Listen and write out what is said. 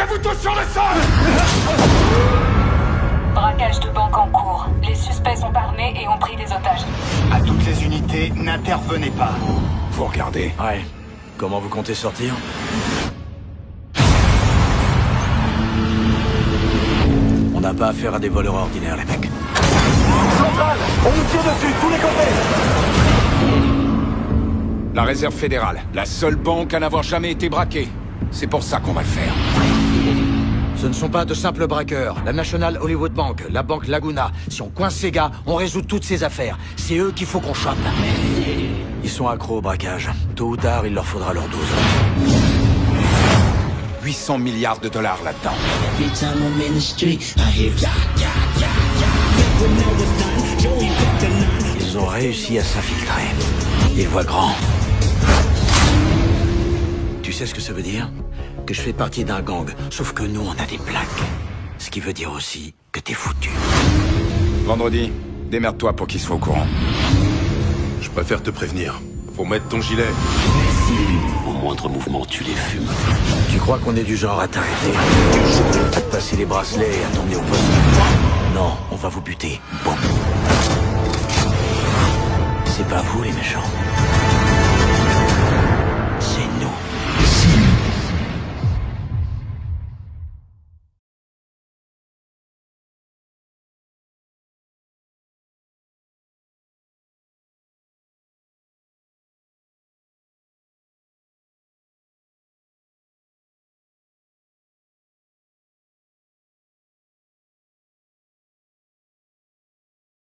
Mettez-vous tous sur le sol Braquage de banque en cours. Les suspects sont armés et ont pris des otages. À toutes les unités, n'intervenez pas. Vous regardez. Ouais. Comment vous comptez sortir On n'a pas affaire à des voleurs ordinaires, les mecs. Central On nous tire dessus, tous les côtés La réserve fédérale, la seule banque à n'avoir jamais été braquée. C'est pour ça qu'on va le faire. Ce ne sont pas de simples braqueurs. La National Hollywood Bank, la banque Laguna. Si on coince ces gars, on résout toutes ces affaires. C'est eux qu'il faut qu'on chope. Ils sont accros au braquage. Tôt ou tard, il leur faudra leur dose. 800 milliards de dollars là-dedans. Ils ont réussi à s'infiltrer. Ils voient grand. Tu sais ce que ça veut dire Que je fais partie d'un gang, sauf que nous, on a des plaques. Ce qui veut dire aussi que t'es foutu. Vendredi, démerde-toi pour qu'il soit au courant. Je préfère te prévenir. Faut mettre ton gilet. Au moindre mouvement, tu les fumes. Tu crois qu'on est du genre à t'arrêter À te passer les bracelets et à t'emmener au poste Non, on va vous buter. Bon. C'est pas vous les méchants.